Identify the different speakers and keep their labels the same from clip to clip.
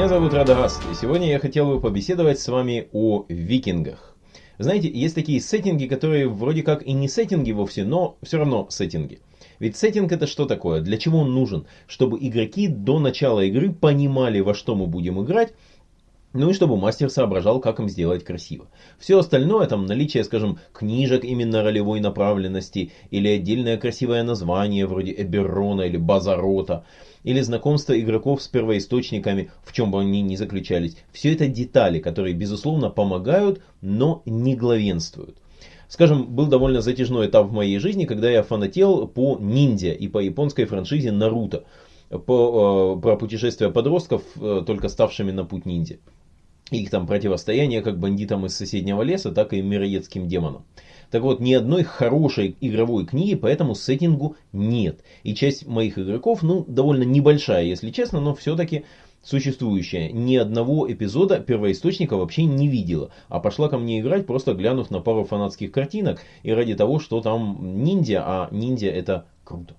Speaker 1: Меня зовут Радагаст, и сегодня я хотел бы побеседовать с вами о викингах. Знаете, есть такие сеттинги, которые вроде как и не сеттинги вовсе, но все равно сеттинги. Ведь сеттинг это что такое? Для чего он нужен? Чтобы игроки до начала игры понимали, во что мы будем играть, ну и чтобы мастер соображал, как им сделать красиво. Все остальное, там наличие, скажем, книжек именно ролевой направленности, или отдельное красивое название, вроде Эберона или Базарота, или знакомство игроков с первоисточниками, в чем бы они ни заключались. Все это детали, которые, безусловно, помогают, но не главенствуют. Скажем, был довольно затяжной этап в моей жизни, когда я фанател по ниндзя и по японской франшизе Наруто, по, э, про путешествия подростков, э, только ставшими на путь ниндзя их там противостояние как бандитам из соседнего леса, так и мироедским демонам. Так вот, ни одной хорошей игровой книги по этому сеттингу нет. И часть моих игроков, ну, довольно небольшая, если честно, но все-таки существующая. Ни одного эпизода первоисточника вообще не видела, а пошла ко мне играть, просто глянув на пару фанатских картинок и ради того, что там ниндзя, а ниндзя это круто.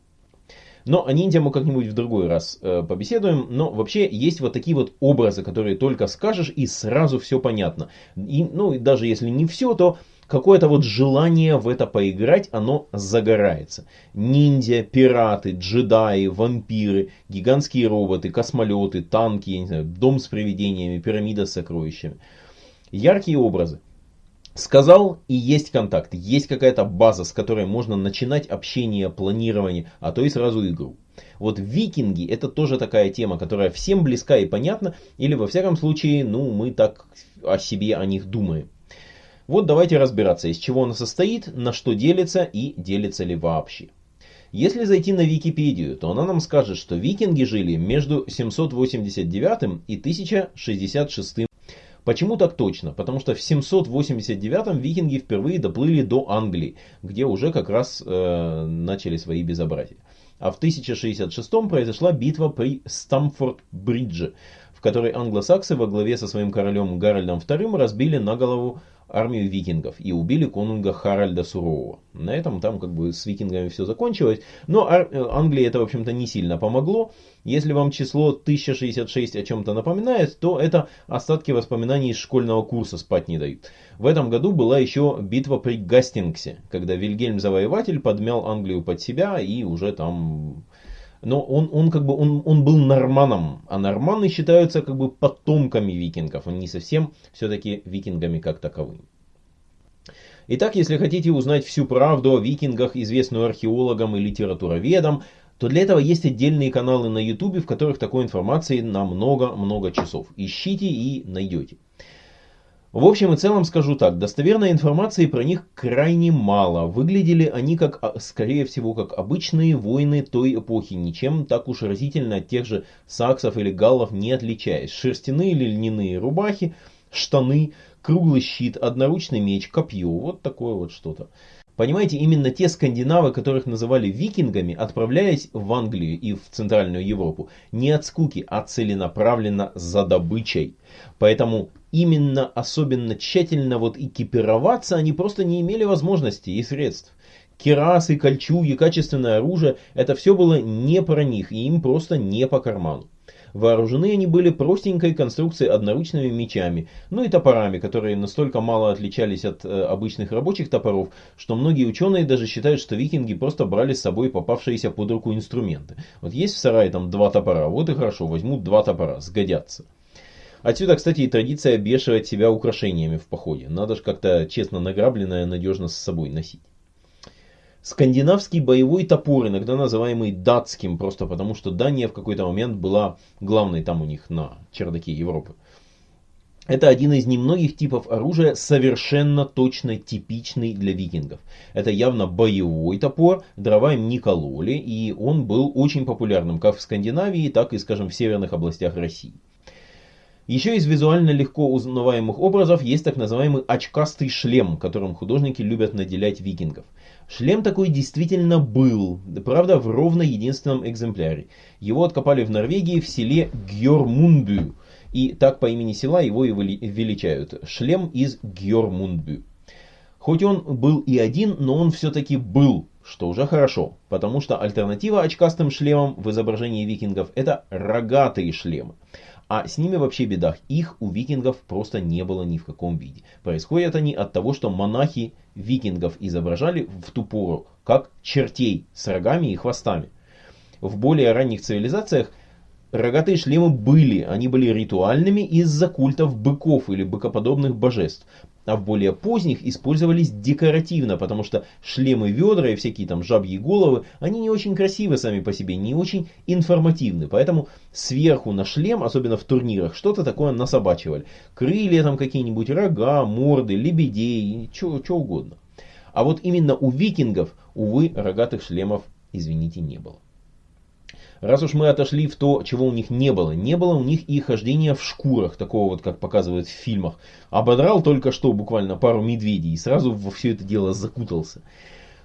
Speaker 1: Но о ниндзя мы как-нибудь в другой раз э, побеседуем. Но вообще есть вот такие вот образы, которые только скажешь и сразу все понятно. И, ну, и даже если не все, то какое-то вот желание в это поиграть, оно загорается. Ниндзя, пираты, джедаи, вампиры, гигантские роботы, космолеты, танки, я не знаю, дом с привидениями, пирамида с сокровищами. Яркие образы. Сказал и есть контакт, есть какая-то база, с которой можно начинать общение, планирование, а то и сразу игру. Вот викинги это тоже такая тема, которая всем близка и понятна, или во всяком случае, ну мы так о себе, о них думаем. Вот давайте разбираться, из чего она состоит, на что делится и делится ли вообще. Если зайти на Википедию, то она нам скажет, что викинги жили между 789 и 1066 Почему так точно? Потому что в 789-м викинги впервые доплыли до Англии, где уже как раз э, начали свои безобразия. А в 1066-м произошла битва при Стамфорд-Бридже, в которой англосаксы во главе со своим королем Гарольдом II разбили на голову армию викингов и убили конунга Харальда Сурового. На этом там как бы с викингами все закончилось. Но э, Англии это в общем-то не сильно помогло. Если вам число 1066 о чем-то напоминает, то это остатки воспоминаний из школьного курса спать не дают. В этом году была еще битва при Гастингсе, когда Вильгельм Завоеватель подмял Англию под себя и уже там но он, он как бы он, он был норманом, а норманы считаются как бы потомками викингов, они не совсем все-таки викингами как таковыми. Итак, если хотите узнать всю правду о викингах, известную археологам и литературоведам, то для этого есть отдельные каналы на ютубе, в которых такой информации на много-много часов. Ищите и найдете. В общем и целом скажу так, достоверной информации про них крайне мало. Выглядели они, как, а, скорее всего, как обычные воины той эпохи, ничем так уж разительно от тех же саксов или галлов не отличаясь. Шерстяные или льняные рубахи, штаны, круглый щит, одноручный меч, копье, вот такое вот что-то. Понимаете, именно те скандинавы, которых называли викингами, отправляясь в Англию и в Центральную Европу, не от скуки, а целенаправленно за добычей. Поэтому именно особенно тщательно вот экипироваться они просто не имели возможности и средств. Керасы, кольчуги, качественное оружие – это все было не про них и им просто не по карману. Вооружены они были простенькой конструкцией одноручными мечами, ну и топорами, которые настолько мало отличались от э, обычных рабочих топоров, что многие ученые даже считают, что викинги просто брали с собой попавшиеся под руку инструменты. Вот есть в сарае там два топора, вот и хорошо, возьмут два топора, сгодятся. Отсюда, кстати, и традиция обвешивать себя украшениями в походе. Надо же как-то честно награбленное надежно с собой носить. Скандинавский боевой топор, иногда называемый датским, просто потому что Дания в какой-то момент была главной там у них на чердаке Европы. Это один из немногих типов оружия, совершенно точно типичный для викингов. Это явно боевой топор, дрова им не кололи, и он был очень популярным как в Скандинавии, так и, скажем, в северных областях России. Еще из визуально легко узнаваемых образов есть так называемый очкастый шлем, которым художники любят наделять викингов. Шлем такой действительно был, правда в ровно единственном экземпляре. Его откопали в Норвегии в селе Гьормундбю, и так по имени села его и величают. Шлем из Гьормундбю. Хоть он был и один, но он все-таки был. что уже хорошо, потому что альтернатива очкастым шлемам в изображении викингов это рогатые шлемы. А с ними вообще беда. Их у викингов просто не было ни в каком виде. Происходят они от того, что монахи викингов изображали в ту пору как чертей с рогами и хвостами. В более ранних цивилизациях рогатые шлемы были, они были ритуальными из-за культов быков или быкоподобных божеств а в более поздних использовались декоративно, потому что шлемы ведра и всякие там жабьи головы, они не очень красивы сами по себе, не очень информативны, поэтому сверху на шлем, особенно в турнирах, что-то такое насобачивали. Крылья там какие-нибудь, рога, морды, лебедей, что угодно. А вот именно у викингов, увы, рогатых шлемов, извините, не было. Раз уж мы отошли в то, чего у них не было, не было у них и хождения в шкурах, такого вот, как показывают в фильмах. Ободрал только что буквально пару медведей и сразу во все это дело закутался.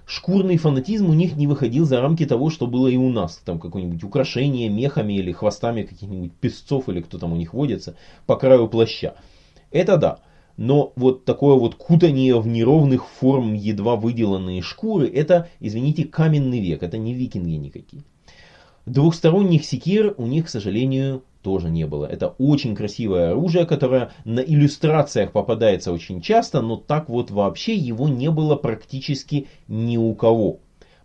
Speaker 1: Шкурный фанатизм у них не выходил за рамки того, что было и у нас. Там какое-нибудь украшение мехами или хвостами каких-нибудь песцов или кто там у них водится по краю плаща. Это да. Но вот такое вот кутание в неровных форм едва выделанные шкуры, это, извините, каменный век, это не викинги никакие. Двухсторонних секир у них, к сожалению, тоже не было. Это очень красивое оружие, которое на иллюстрациях попадается очень часто, но так вот вообще его не было практически ни у кого.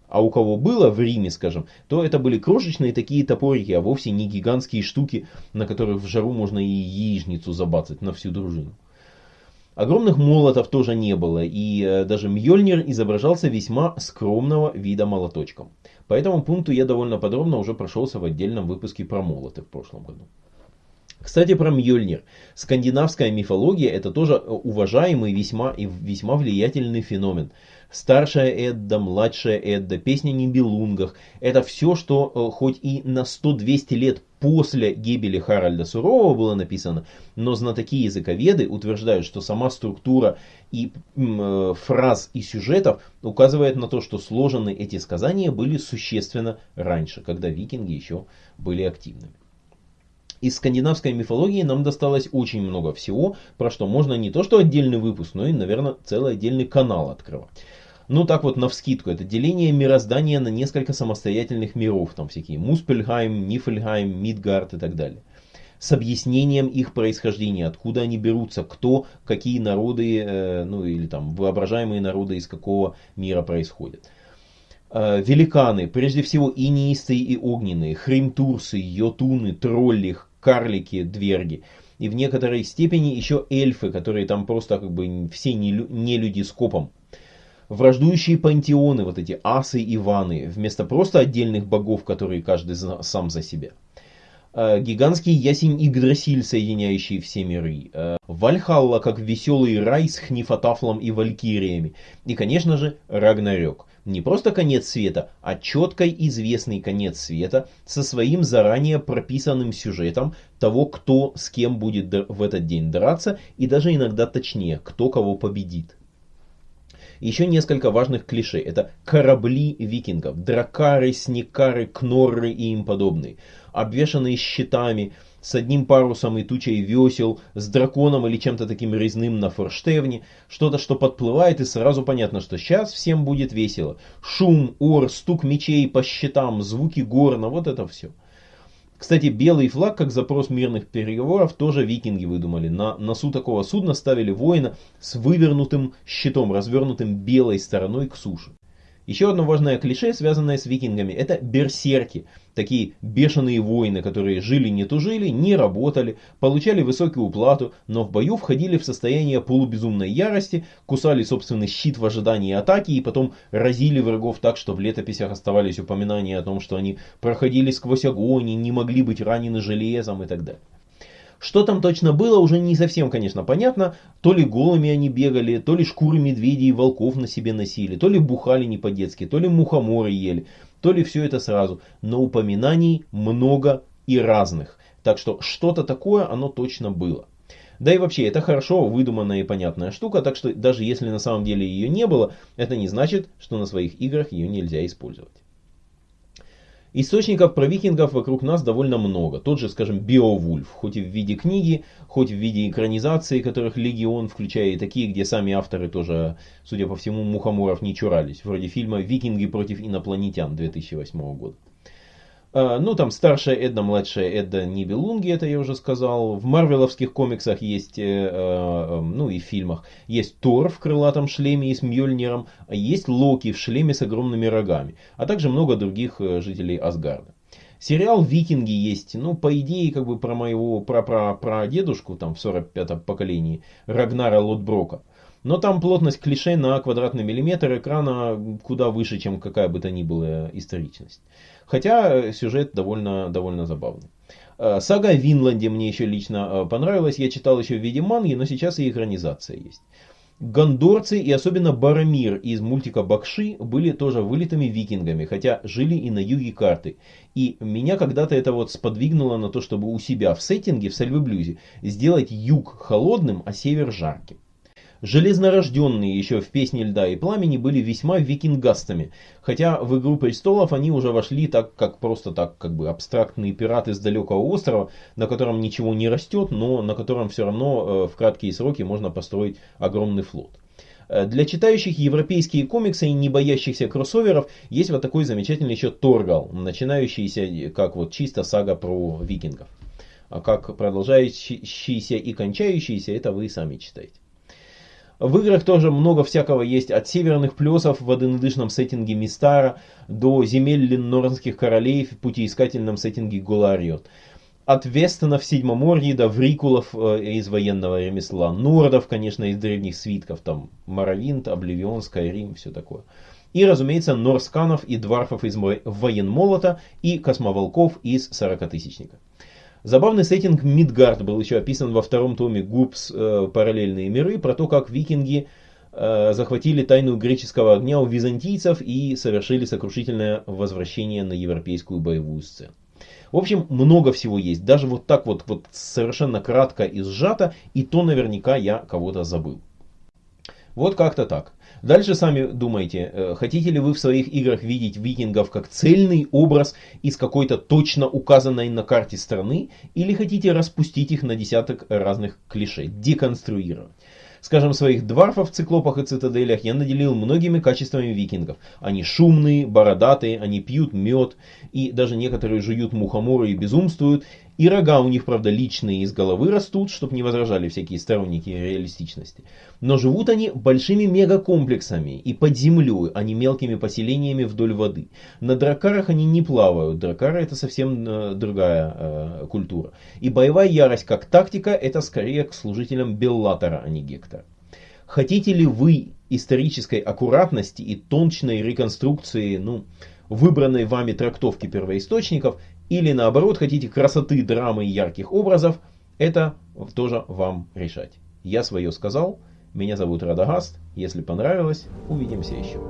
Speaker 1: А у кого было в Риме, скажем, то это были крошечные такие топорики, а вовсе не гигантские штуки, на которых в жару можно и яичницу забацать на всю дружину. Огромных молотов тоже не было, и э, даже Мьёльнир изображался весьма скромного вида молоточком. По этому пункту я довольно подробно уже прошелся в отдельном выпуске про молоты в прошлом году. Кстати, про Мьёльнир. Скандинавская мифология это тоже уважаемый весьма и весьма влиятельный феномен. Старшая Эдда, младшая Эдда, песня о Нибелунгах. Это все, что э, хоть и на 100-200 лет после гибели Харальда Сурового было написано, но знатоки языковеды утверждают, что сама структура и э, фраз и сюжетов указывает на то, что сложены эти сказания были существенно раньше, когда викинги еще были активными. Из скандинавской мифологии нам досталось очень много всего, про что можно не то что отдельный выпуск, но и, наверное, целый отдельный канал открывать. Ну так вот, навскидку, это деление мироздания на несколько самостоятельных миров, там всякие Муспельхайм, Нифельхайм, Мидгард и так далее. С объяснением их происхождения, откуда они берутся, кто, какие народы, э, ну или там воображаемые народы из какого мира происходят. Э, великаны, прежде всего инеистые и огненные, хримтурсы, йотуны, тролли, карлики, дверги. И в некоторой степени еще эльфы, которые там просто как бы все не, не люди с копом враждующие пантеоны, вот эти асы и ваны, вместо просто отдельных богов, которые каждый сам за себя. Э, гигантский ясень Игдрасиль, соединяющий все миры. Э, Вальхалла, как веселый рай с Хнифатафлом и Валькириями. И, конечно же, Рагнарёк. Не просто конец света, а четко известный конец света со своим заранее прописанным сюжетом того, кто с кем будет в этот день драться, и даже иногда точнее, кто кого победит. Еще несколько важных клише. Это корабли викингов, дракары, снекары, кнорры и им подобные. Обвешанные щитами, с одним парусом и тучей весел, с драконом или чем-то таким резным на форштевне, что-то, что подплывает, и сразу понятно, что сейчас всем будет весело. Шум, ор, стук мечей по щитам, звуки горна, вот это все. Кстати, белый флаг, как запрос мирных переговоров, тоже викинги выдумали. На носу такого судна ставили воина с вывернутым щитом, развернутым белой стороной к суше. Еще одно важное клише, связанное с викингами, это берсерки. Такие бешеные воины, которые жили не тужили, не работали, получали высокую уплату, но в бою входили в состояние полубезумной ярости, кусали собственный щит в ожидании атаки и потом разили врагов так, что в летописях оставались упоминания о том, что они проходили сквозь огонь и не могли быть ранены железом и так далее. Что там точно было, уже не совсем, конечно, понятно. То ли голыми они бегали, то ли шкуры медведей и волков на себе носили, то ли бухали не по-детски, то ли мухоморы ели, то ли все это сразу. Но упоминаний много и разных. Так что что-то такое оно точно было. Да и вообще, это хорошо выдуманная и понятная штука, так что даже если на самом деле ее не было, это не значит, что на своих играх ее нельзя использовать. Источников про викингов вокруг нас довольно много. Тот же, скажем, Биовульф, хоть и в виде книги, хоть в виде экранизации, которых легион, включая и такие, где сами авторы тоже, судя по всему, мухоморов не чурались. Вроде фильма «Викинги против инопланетян» 2008 года. А, ну, там старшая Эдда, младшая Эдда Нибелунги, это я уже сказал. В марвеловских комиксах есть, э, э, ну и в фильмах, есть Тор в крылатом шлеме и с Мьёльниром, есть Локи в шлеме с огромными рогами, а также много других э, жителей Асгарда. Сериал «Викинги» есть, ну, по идее, как бы про моего пра-пра-прадедушку, там, в 45-м поколении, Рагнара Лотброка. Но там плотность клише на квадратный миллиметр экрана куда выше, чем какая бы то ни была историчность. Хотя сюжет довольно, довольно забавный. Э, сага о Винланде мне еще лично э, понравилась. Я читал еще в виде манги, но сейчас и экранизация есть. Гондорцы и особенно Барамир из мультика Бакши были тоже вылитыми викингами, хотя жили и на юге карты. И меня когда-то это вот сподвигнуло на то, чтобы у себя в сеттинге, в Сальвы сделать юг холодным, а север жарким. Железнорожденные еще в «Песне льда и пламени» были весьма викингастами, хотя в «Игру престолов» они уже вошли так, как просто так, как бы абстрактные пираты с далекого острова, на котором ничего не растет, но на котором все равно э, в краткие сроки можно построить огромный флот. Э, для читающих европейские комиксы и не боящихся кроссоверов есть вот такой замечательный еще Торгал, начинающийся как вот чисто сага про викингов. А как продолжающийся и кончающийся, это вы сами читаете. В играх тоже много всякого есть, от северных плесов в однодышном сеттинге Мистара до земель леннорнских королей в путеискательном сеттинге Гулариот. От Вестонов Седьмоморья до Врикулов э, из военного ремесла, Нордов, конечно, из древних свитков, там Моровинт, Обливион, Скайрим, все такое. И, разумеется, Норсканов и Дварфов из Военмолота и Космоволков из Сорокатысячника. Забавный сеттинг Мидгард был еще описан во втором томе Гупс э, «Параллельные миры» про то, как викинги э, захватили тайну греческого огня у византийцев и совершили сокрушительное возвращение на европейскую боевую сцену. В общем, много всего есть. Даже вот так вот, вот совершенно кратко и сжато, и то наверняка я кого-то забыл. Вот как-то так. Дальше сами думайте, э, хотите ли вы в своих играх видеть викингов как цельный образ из какой-то точно указанной на карте страны, или хотите распустить их на десяток разных клише, деконструировать. Скажем, своих дварфов в циклопах и цитаделях я наделил многими качествами викингов. Они шумные, бородатые, они пьют мед, и даже некоторые жуют мухоморы и безумствуют. И рога у них, правда, личные из головы растут, чтобы не возражали всякие сторонники реалистичности. Но живут они большими мегакомплексами и под землей, а не мелкими поселениями вдоль воды. На дракарах они не плавают, дракары это совсем э, другая э, культура. И боевая ярость как тактика это скорее к служителям Беллатора, а не Гектора. Хотите ли вы исторической аккуратности и точной реконструкции, ну, выбранной вами трактовки первоисточников, или наоборот хотите красоты, драмы и ярких образов, это тоже вам решать. Я свое сказал. Меня зовут Радагаст. Если понравилось, увидимся еще.